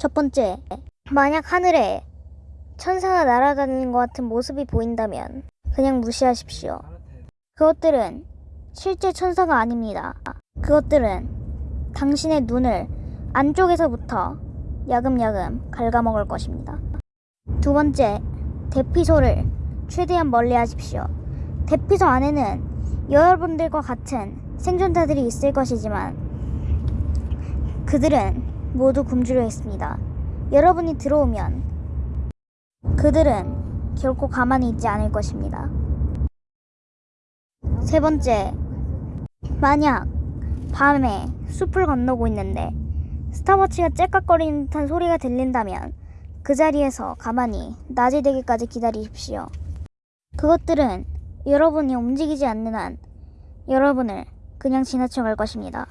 첫 번째, 만약 하늘에 천사가 날아다니는 것 같은 모습이 보인다면 그냥 무시하십시오. 그것들은 실제 천사가 아닙니다. 그것들은 당신의 눈을 안쪽에서부터 야금야금 갉아먹을 것입니다. 두 번째, 대피소를 최대한 멀리 하십시오. 대피소 안에는 여러분들과 같은 생존자들이 있을 것이지만 그들은 모두 굶주려 있습니다. 여러분이 들어오면 그들은 결코 가만히 있지 않을 것입니다. 세 번째, 만약 밤에 숲을 건너고 있는데 스타워치가 째깍거리는 듯한 소리가 들린다면 그 자리에서 가만히 낮이 되기까지 기다리십시오. 그것들은 여러분이 움직이지 않는 한 여러분을 그냥 지나쳐 갈 것입니다.